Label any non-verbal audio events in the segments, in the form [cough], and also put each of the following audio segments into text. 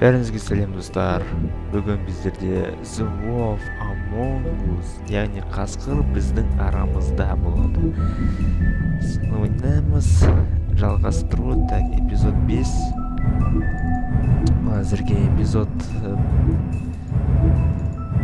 бәріңізге сәлем достар. Бүгін біздерде The Wolf Among Us яғни қасқыр біздің арамызда болады. Ойнаймыз жалғастыру так эпизод 5 әзірге эпизод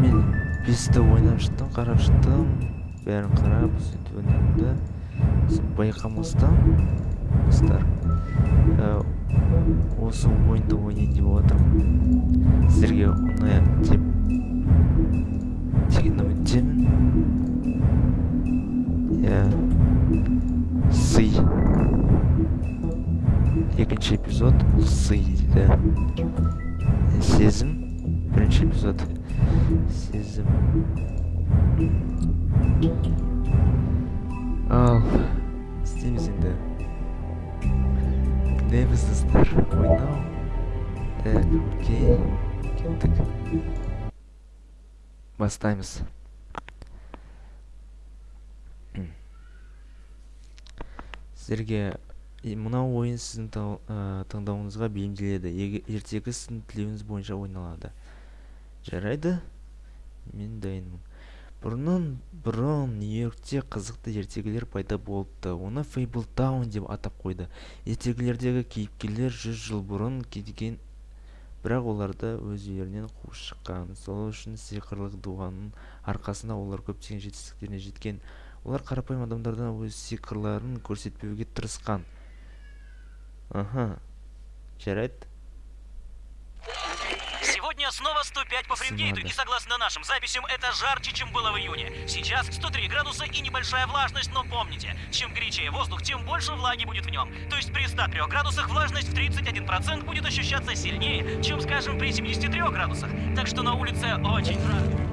мен бесті ойнап шықтым қарап шықтым бәрін қарап сөйтіп ойнадым да байқамастан достар осы ойынды ойнайын деп отырмын сіздерге ұнаяды деп деген үміттемін иә сый екінші эпизод бұл сый дейді сезім бірінші эпизод сезім ал істейміз енді name is. Так, окей. Так. Бастаймыз. Сіздерге мынау ойын сіздің таңдауыңызға бейімделеді. Ертегі сіздің тілеуіңіз бойынша ойналады. Жарайды. Мен дайынмын бұрыннан бұрын нью-йоркте қызықты ертегілер пайда болыпты. Оны Fabletown деп атап қойды. Ертегілердегі кейіпкерлер жүз жыл бұрын кеткен бірақ оларды өз үйлерінен қуып шыққан. Сол үшін сиқырлы дуаның арқасында олар көптеген жетістіктеріне жеткен. Олар қарапайым адамдардан өз сиқырларын көрсетпеуге тырысқан. Ага жарайды. Сегодня снова 105 по Фаренгейту, и согласно нашим записям, это жарче, чем было в июне. Сейчас 103 градуса и небольшая влажность, но помните, чем горячее воздух, тем больше влаги будет в нем. То есть при 103 градусах влажность в 31% будет ощущаться сильнее, чем, скажем, при 73 градусах. Так что на улице очень жарко.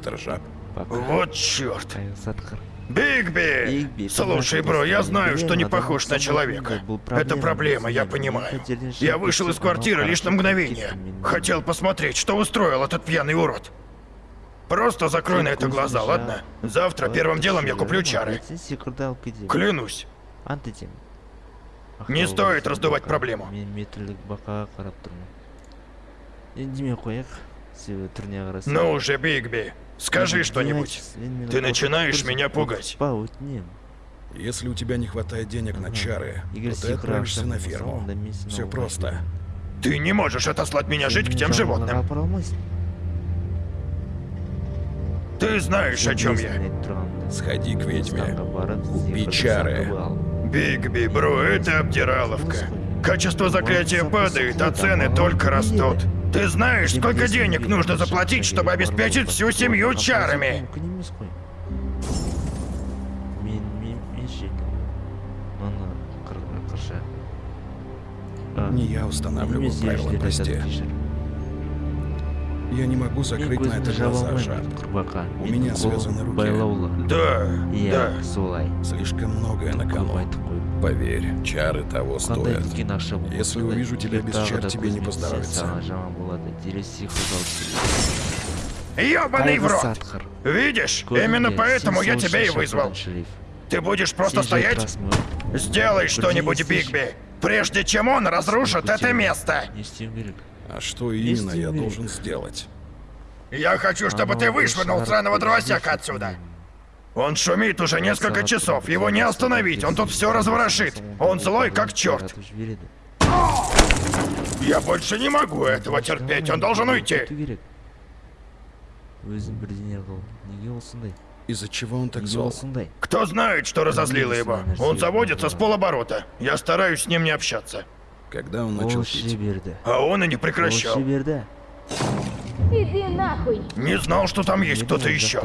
Мистер Жаб. пока Вот черт. қайғы Бигби! Бигби, Слушай, ты бро, я знаешь, знаю, что не проблема, похож да, на человека. был Это проблема, проблема, я мы понимаю. хотели Я решить вышел из всё, квартиры но лишь на хорошо, мгновение. какие-то Хотел минуты. посмотреть, что устроил этот пьяный урод. Просто закрой на это глаза, ладно? Завтра первым делом я куплю чары. сиқырды алып кетемін Клянусь. ант етемін Не Ақтау стоит облысы раздувать бақа. проблему. мен метрлік бақаға қарап тұрмын үндемей қояйық себебі түріне қарасақ Ну уже, Бигби, скажи Бигби, что-нибудь. демекші, сен мені Ты қорқытып начинаешь тұрсың. меня пугать. қорқытпа өтінемін Если у тебя не хватает денег на Ага. чары, егер то ты сиқыр отправишься ақша на болмаса, ферму. онда мен сені Все ауылға просто. жіберемін. Ты не можешь отослать меня жить к Сен тем мені животным. жануарларға апара алмайсың Ты знаешь, о чем Сен я. есімін айтып тұрғанымда. Сходи к ведьме. Станға барып, Купи сиқырды чары. сатып ал. Бигби, бро, это обдираловка. Качество заклятия падает, а цены только растут. Ты знаешь, сколько денег нужно заплатить, чтобы обеспечить всю семью чарами? мүмкін емес қой мен мен мен шекілді ана қыр- қырша А, Не я устанавливаю немесе правила, ережелерді прости. айтады, кешір. Я не могу мен закрыть на это көзімді жаба глаза, алмаймын Жаб. құрбақа У Менің меня қолым связаны руки. байлаулы Да, иә да. солай Слишком многое на көп кону. айтып қойып Поверь, чары того қандай стоят. үлкен ақша болмаса Если да, увижу тебя егер без тағы чар, да тебе не көзіме поздоровится. саған жаман болады дереу сиқырды алып келеді. Ёбаный в Қайғы рот! сатқыр. Видишь, Көзінде именно поэтому я сен тебя и сол вызвал. шақырған шериф. Ты будешь просто Сен стоять? жартырасың ба? Сделай что-нибудь, слышишь? Бигби, прежде чем он разрушит Сколько это тебе? место. Не істеуім керек А что именно я Истинный. должен сделать? Я хочу, чтобы ты Оно вышвырнул очень сраного рад дровосека видеть, отсюда. м, Он шумит уже несколько красавцы, часов, его не красавцы, остановить, он тут красавцы, все разворошит. красавцы, Он злой, как красавцы, черт. красавцы, жібереді. Я больше не могу этого терпеть, он должен уйти. кету керек өзін бірдеңе қыл неге ол сондай Из-за чего он так неге зол? ол сондай Кто знает, что разозлило его? Он заводится с полоборота. Я стараюсь с ним не общаться. Когда он начал ол іше пить? берді А он и не ол прекращал. іше берді Иди нахуй! Не знал, что там есть Неге кто-то ол еще.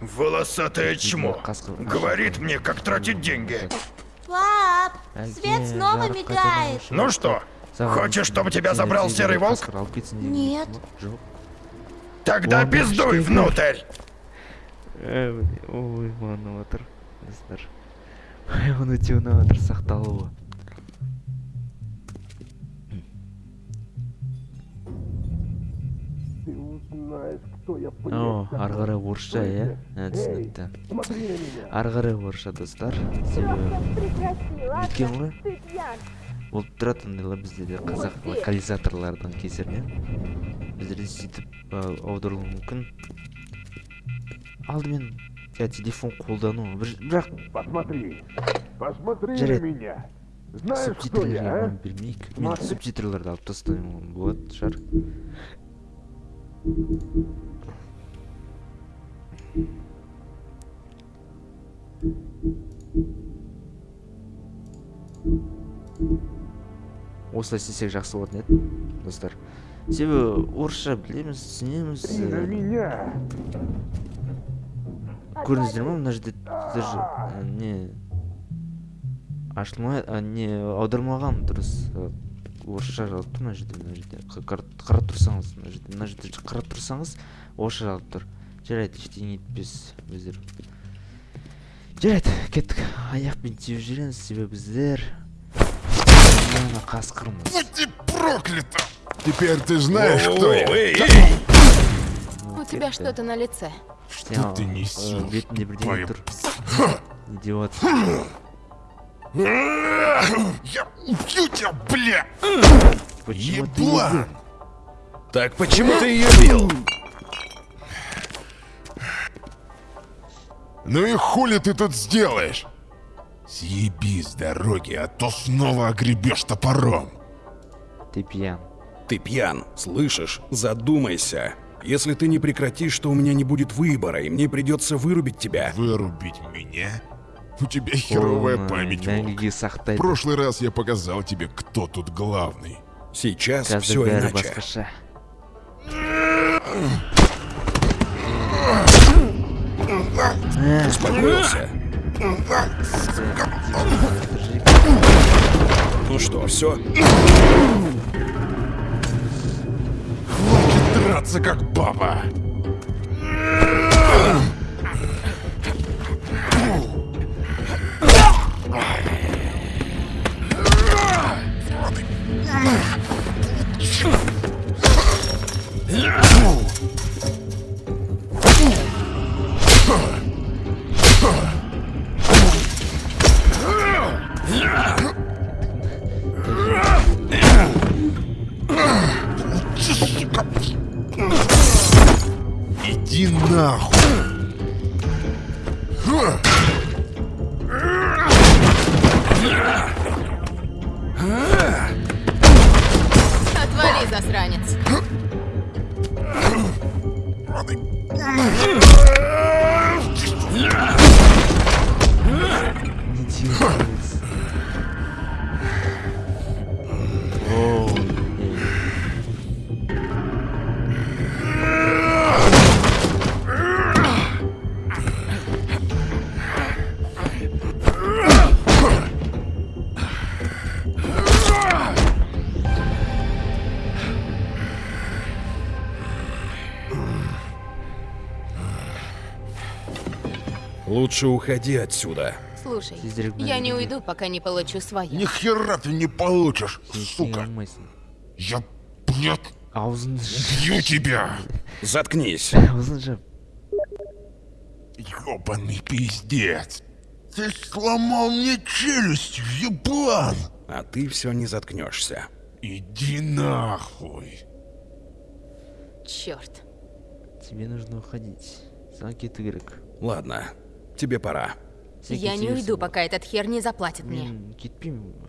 Волосатое чмо. қасқыр Говорит мне, как тратить деньги. Пап, свет Әке, снова жарық мигает. қайтадан өшіріп Ну что, саған хочешь, чтобы тебя сені забрал тезірек серый волк? қасқыр алып кетсін деген Нет. ма? жоқ Тогда Ладно, пиздуй что внутрь. Ә, міне, ой ұнап отыр достар оны өте ұнап отыр сақталуы о ары қарай орысша иә ә, түсінікті ары қарай орысша достар өткен ғой болып тұрады ондайлар бізде де қазақ локализаторлардың кесірінен біздерде сөйтіп аударылуы мүмкін? Алдымен иә телефон қолдану. Бір- бірақ Посмотри, посмотри на меня. Знаешь, я, бермейік мен субтитрларды алып тастаймын болады шығар осылай істесек жақсы болатын еді достар. Себебі орысша білеміз түсінеміз меня. көрдіңіздер ма мына жерде даже ә, не ашылмай ә, не аудармаған дұрыс орысша жазылып тұр мына жерде мына жерде? Қарап тұрсаңыз мына жерде мына жерде қарап тұрсаңыз орысша жазылып тұр. жарайды ештеңе етпес біздер жарайды кеттік аяқпен теуіп жүреміз себебі біздер мына қасқырмыз Будь ты проклята! Теперь ты знаешь, кто О, я. эй, эй! У тебя что-то на лице. Что ты несешь? бетінде бірдеңе твою- тұр идиот Я убью тебя, бля! почему ты Еблан! её- Так почему ты ее бил? Ну и хули ты тут сделаешь? Съеби с дороги, а то снова огребешь топором. ты пьян Ты пьян, слышишь? Задумайся. Если ты не прекратишь, то у меня не будет выбора, и мне придется вырубить тебя. Вырубить меня? У тебя херовая Оны память, волк. мәңгіге В сақтайды прошлый раз я показал тебе, кто тут главный. Сейчас қазір все бәрі иначе. Успокоился. Ну что, все? Драться как баба. Иди Лучше уходи отсюда. Слушай, Тезірек я не мәңгіге. уйду, пока не получу свое. Ни хера ты не получишь, сен істей сука. алмайсың Я, блядь, аузыңды бью тебя. Заткнись. аузын [laughs] жап Ёбаный пиздец. Ты сломал мне челюсть, еблан. А ты все не заткнешься. Иди нахуй. Черт. тебе нужно уходить саған кету керек Ладно, тебе пора. Я не уйду, пока этот хер не заплатит мне.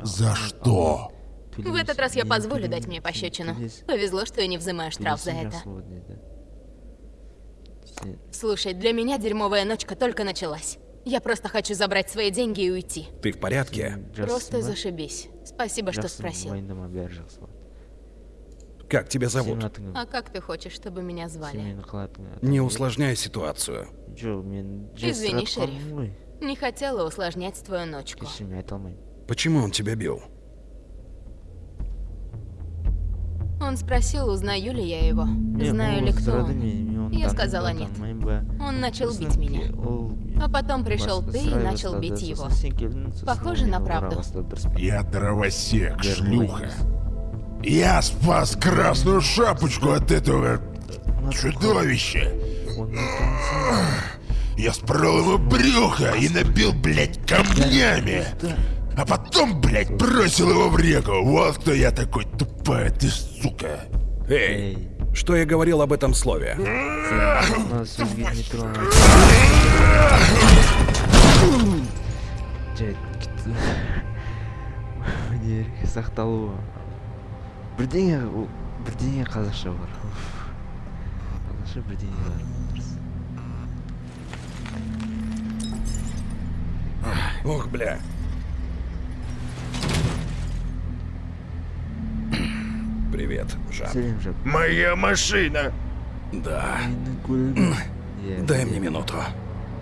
За что? В этот раз я позволю дать мне пощечину. Повезло, что я не взимаю штраф за это. Слушай, для меня дерьмовая ночка только началась. Я просто хочу забрать свои деньги и уйти. Ты в порядке? Просто зашибись. Спасибо, что спросил. Как тебя сенің зовут? атың А как ты хочешь, чтобы меня сен звали? мені қалатын Не усложняй ситуацию. жоқ мен Извини, жестір атқанмын шериф. ғой Не хотела усложнять твою ночку. кешір мен айта алмаймын Почему он тебя бил? Он спросил, узнаю ли я его. Мен Знаю ол ли кто сұрады, он. мен- мен оны Я танимын сказала ба, нет. танымаймын ба. Он начал Сосын бить меня. ол А потом пришел басқа ты и сұрай начал бастады. бить Сосын его. сен келдің, сосын Похоже ол на мені ұра правду. бастады, дұрыс па? Я дровосек, Бәрі шлюха. Я спас красную шапочку от этого чудовища. танысаң, Я спорол ему брюхо и набил, блядь, камнями. А потом, блядь, бросил его в реку. Вот кто я такой тупая ты, сука. Эй, что я говорил об этом слове? не бірдеңе ол- бірдеңе қазақша бар Уф. қазақша бірдеңе бар дұрыс. Ох, бля. Привет, Жан. сәлем жап Моя машина. Да. менің көлігім Иә, Дай иә. мне минуту.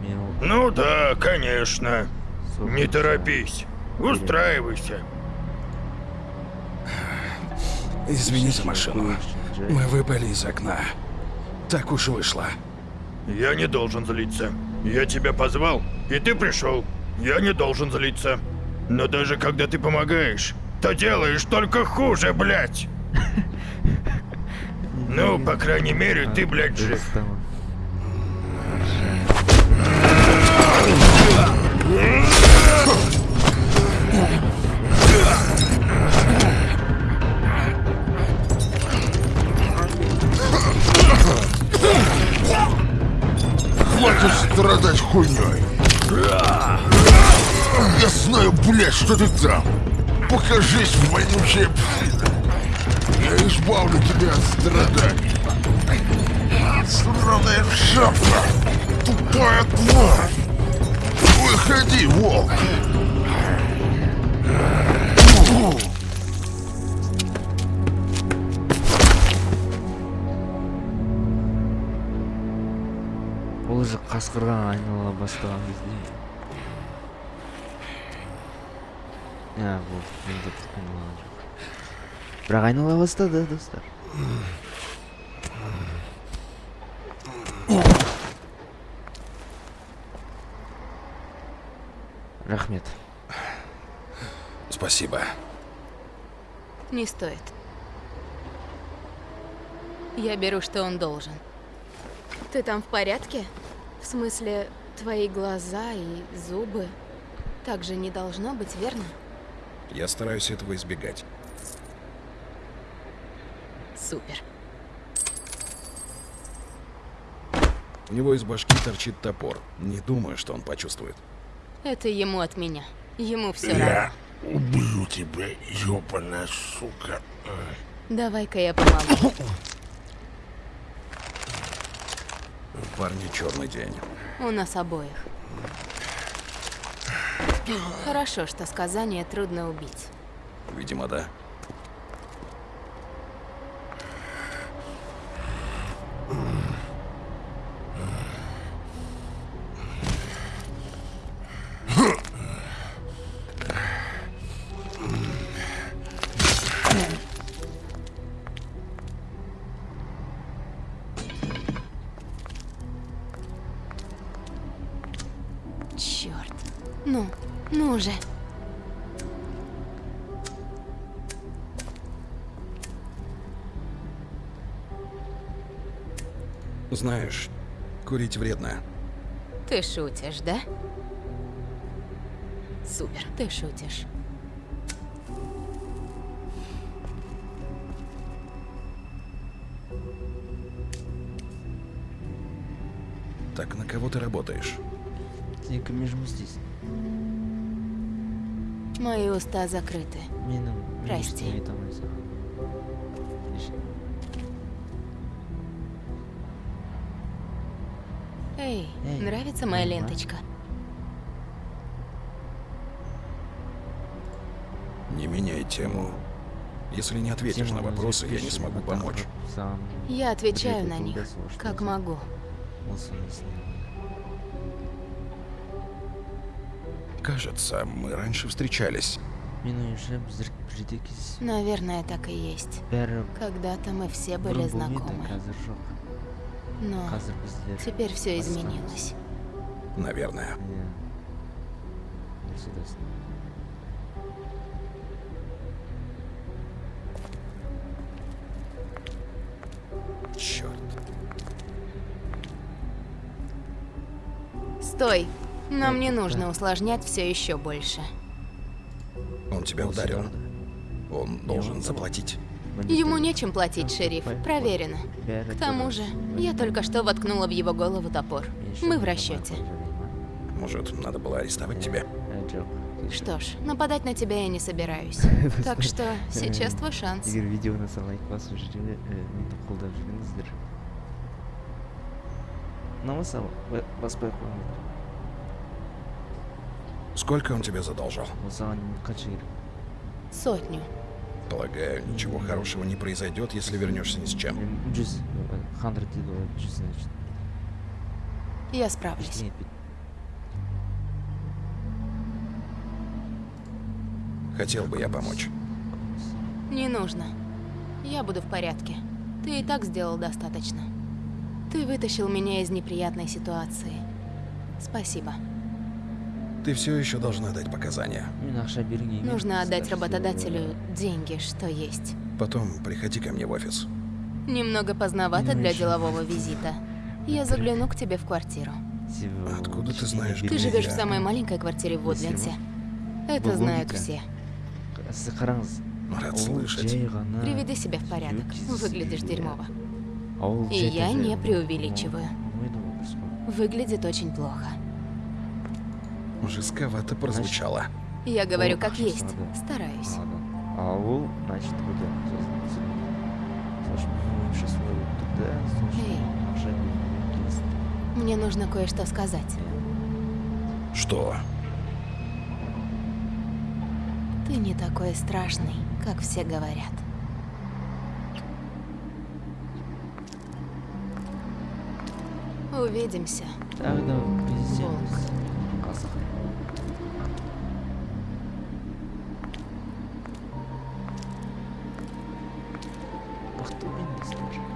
мен ол Ну да, конечно. соғып Не торопись. Устраивайся. Извини за машину. Мы выпали из окна. Так уж вышло. Я не должен злиться. Я тебя позвал, и ты пришел. Я не должен злиться. Но даже когда ты помогаешь, то делаешь только хуже, блядь. [laughs] Ну, по крайней мере, ты, блядь, жив. Хуйней. Я знаю, блядь, что ты там. Покажись, вонючая псина. Я избавлю тебя от страданий. Сраная шапка. Тупая тварь. Выходи, волк. Уже қасқырға айнала бастаған кезде иә менде айналған жоқ бірақ айнала бастады достар рахмет Спасибо. Не стоит. Я беру, что он должен. Ты там в порядке? В смысле, твои глаза и зубы? Так же не должно быть, верно? Я стараюсь этого избегать. Супер. У него из башки торчит топор. Не думаю, что он почувствует. Это ему от меня. Ему все равно. Я убью тебя, ёбаная сука. Давай-ка я помогу. У парня черный день. У нас обоих. Хорошо, что сказание трудно убить. Видимо, да. Же. Знаешь, курить вредно. Ты шутишь, да? Супер, ты шутишь. Так на кого ты работаешь? тек между здесь Мои уста закрыты. мен Прости. Эй, Эй, нравится моя ленточка? Не меняй тему. Если не ответишь на вопросы, я не смогу помочь. Я отвечаю на них, как могу. Кажется, мы раньше встречались. менің ойымша біздер бірде кез Наверное, так и есть. бәрі Когда-то мы все были бұрын болмайды знакомы. қазір жоқ Но қазір біздер теперь все басқамыз. изменилось. Наверное. иә дұрыс айтасың Черт. Стой! Нам Э, не нужно усложнять все еще больше. Он тебя ударил. Он должен заплатить. Ему нечем платить, шериф. Проверено. К тому же, я только что воткнула в его голову топор. Мы в расчете. Может, надо было арестовать тебя? Что ж, нападать на тебя я не собираюсь. [laughs] Так что сейчас твой шанс. егер видеоны Сколько он тебе задолжал? Сотню. Полагаю, ничего хорошего не произойдет, если вернешься ни с чем. Я справлюсь. Хотел бы я помочь. Не нужно. Я буду в порядке. Ты и так сделал достаточно. Ты вытащил меня из неприятной ситуации. Спасибо. Ты все еще должна дать показания. Нужно отдать работодателю деньги, что есть. Потом приходи ко мне в офис. Немного поздновато для делового визита. Я загляну к тебе в квартиру. Откуда ты знаешь, Ты где живешь в самой маленькой квартире в Удлинсе. Это знают все. Рад слышать. Приведи себя в порядок. Выглядишь дерьмово. И я не преувеличиваю. Выглядит очень плохо. Жестковато прозвучало. Я говорю О, как хорошо, есть. да. Стараюсь. ладно ауыл значит одан сол үшін менің ойымша солай болып тұр да сол үшін Эй. ақша беруге келістім Мне нужно кое-что сказать. Что? Ты не такой страшный, как все говорят. Увидимся. тағы да storage.